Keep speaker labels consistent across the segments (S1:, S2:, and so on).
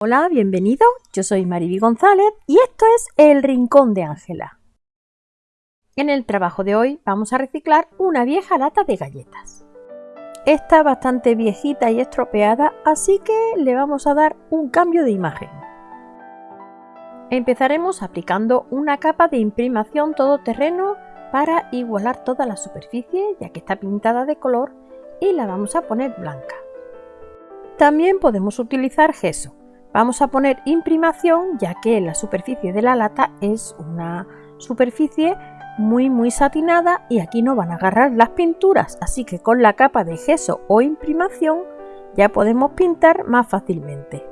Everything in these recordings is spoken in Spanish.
S1: Hola, bienvenido. Yo soy Mariby González y esto es El Rincón de Ángela. En el trabajo de hoy vamos a reciclar una vieja lata de galletas. Está bastante viejita y estropeada, así que le vamos a dar un cambio de imagen. Empezaremos aplicando una capa de imprimación todoterreno para igualar toda la superficie, ya que está pintada de color, y la vamos a poner blanca. También podemos utilizar gesso, Vamos a poner imprimación ya que la superficie de la lata es una superficie muy muy satinada y aquí no van a agarrar las pinturas, así que con la capa de gesso o imprimación ya podemos pintar más fácilmente.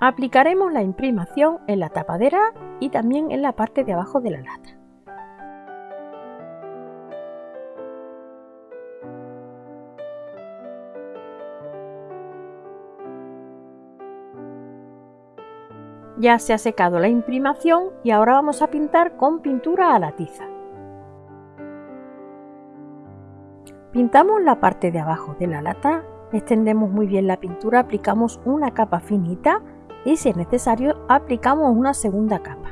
S1: Aplicaremos la imprimación en la tapadera y también en la parte de abajo de la lata. Ya se ha secado la imprimación y ahora vamos a pintar con pintura a la tiza. Pintamos la parte de abajo de la lata, extendemos muy bien la pintura, aplicamos una capa finita y si es necesario aplicamos una segunda capa.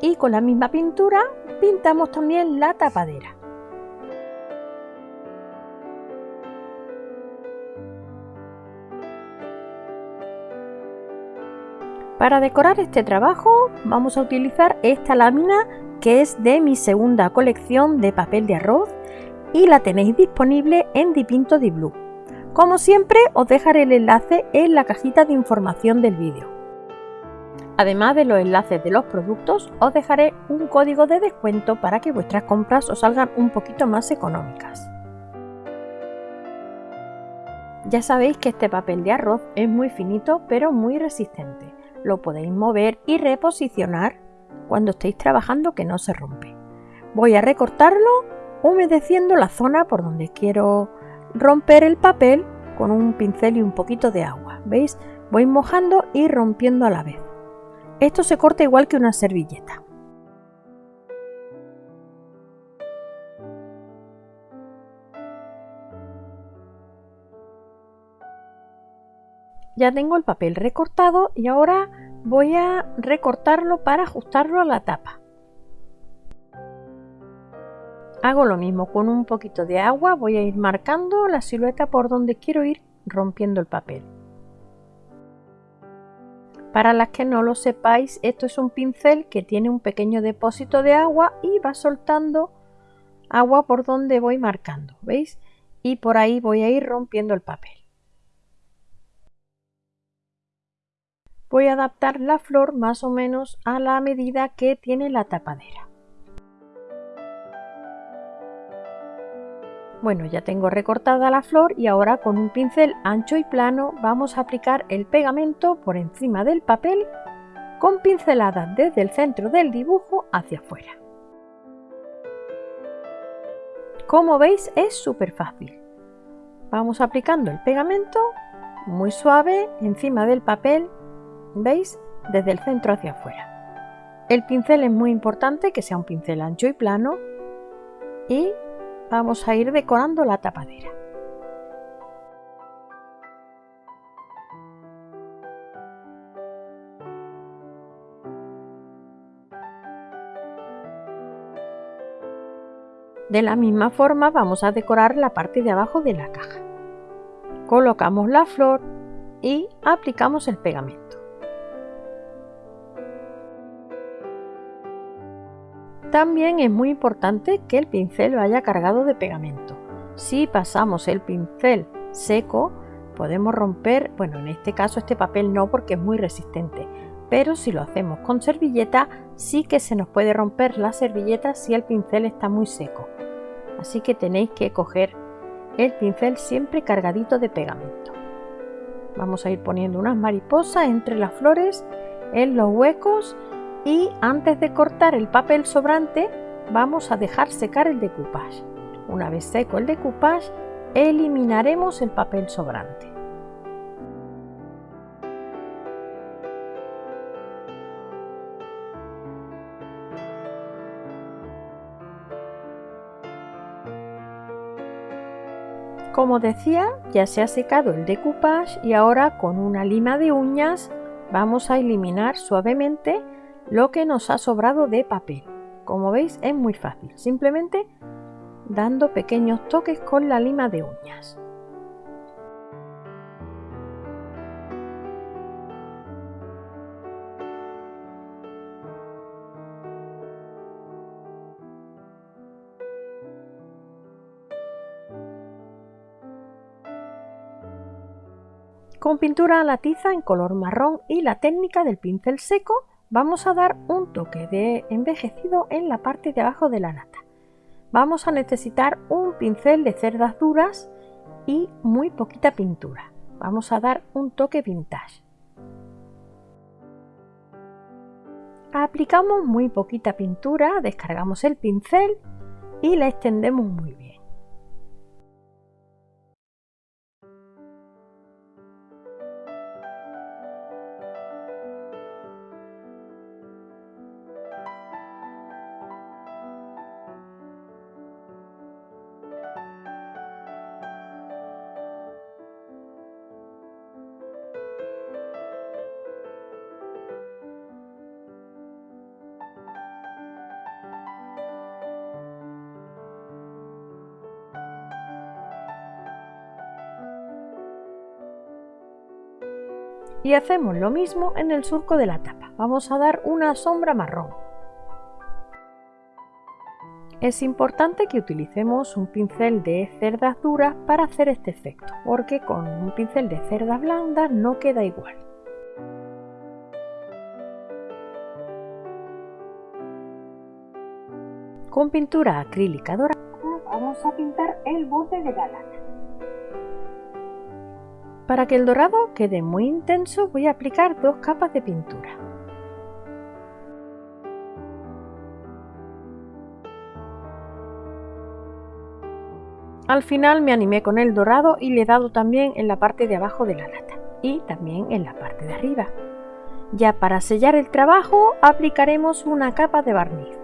S1: Y con la misma pintura pintamos también la tapadera. Para decorar este trabajo vamos a utilizar esta lámina que es de mi segunda colección de papel de arroz y la tenéis disponible en Dipinto Di Blue. Como siempre os dejaré el enlace en la cajita de información del vídeo. Además de los enlaces de los productos os dejaré un código de descuento para que vuestras compras os salgan un poquito más económicas. Ya sabéis que este papel de arroz es muy finito pero muy resistente lo podéis mover y reposicionar cuando estéis trabajando que no se rompe. Voy a recortarlo humedeciendo la zona por donde quiero romper el papel con un pincel y un poquito de agua. ¿Veis? Voy mojando y rompiendo a la vez. Esto se corta igual que una servilleta. Ya tengo el papel recortado y ahora voy a recortarlo para ajustarlo a la tapa. Hago lo mismo con un poquito de agua, voy a ir marcando la silueta por donde quiero ir rompiendo el papel. Para las que no lo sepáis, esto es un pincel que tiene un pequeño depósito de agua y va soltando agua por donde voy marcando, ¿veis? Y por ahí voy a ir rompiendo el papel. Voy a adaptar la flor más o menos a la medida que tiene la tapadera. Bueno, ya tengo recortada la flor y ahora con un pincel ancho y plano vamos a aplicar el pegamento por encima del papel con pinceladas desde el centro del dibujo hacia afuera. Como veis es súper fácil. Vamos aplicando el pegamento muy suave encima del papel ¿Veis? Desde el centro hacia afuera. El pincel es muy importante que sea un pincel ancho y plano y vamos a ir decorando la tapadera. De la misma forma vamos a decorar la parte de abajo de la caja. Colocamos la flor y aplicamos el pegamento. También es muy importante que el pincel vaya cargado de pegamento. Si pasamos el pincel seco, podemos romper, bueno, en este caso este papel no porque es muy resistente, pero si lo hacemos con servilleta, sí que se nos puede romper la servilleta si el pincel está muy seco. Así que tenéis que coger el pincel siempre cargadito de pegamento. Vamos a ir poniendo unas mariposas entre las flores, en los huecos y antes de cortar el papel sobrante vamos a dejar secar el decoupage. Una vez seco el decoupage eliminaremos el papel sobrante. Como decía, ya se ha secado el decoupage y ahora con una lima de uñas vamos a eliminar suavemente lo que nos ha sobrado de papel. Como veis es muy fácil, simplemente dando pequeños toques con la lima de uñas. Con pintura a la tiza en color marrón y la técnica del pincel seco vamos a dar un toque de envejecido en la parte de abajo de la lata. Vamos a necesitar un pincel de cerdas duras y muy poquita pintura. Vamos a dar un toque vintage. Aplicamos muy poquita pintura, descargamos el pincel y la extendemos muy bien. Y hacemos lo mismo en el surco de la tapa. Vamos a dar una sombra marrón. Es importante que utilicemos un pincel de cerdas duras para hacer este efecto, porque con un pincel de cerdas blandas no queda igual. Con pintura acrílica dorada vamos a pintar el borde de la lata. Para que el dorado quede muy intenso voy a aplicar dos capas de pintura. Al final me animé con el dorado y le he dado también en la parte de abajo de la lata y también en la parte de arriba. Ya para sellar el trabajo aplicaremos una capa de barniz.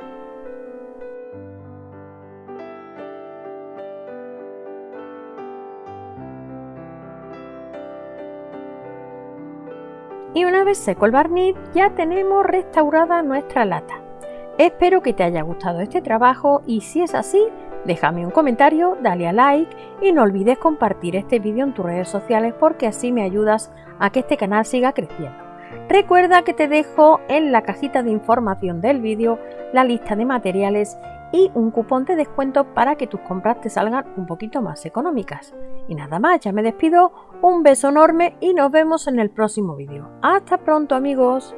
S1: Y una vez seco el barniz ya tenemos restaurada nuestra lata. Espero que te haya gustado este trabajo y si es así, déjame un comentario, dale a like y no olvides compartir este vídeo en tus redes sociales porque así me ayudas a que este canal siga creciendo. Recuerda que te dejo en la cajita de información del vídeo la lista de materiales y un cupón de descuento para que tus compras te salgan un poquito más económicas. Y nada más, ya me despido, un beso enorme y nos vemos en el próximo vídeo. ¡Hasta pronto amigos!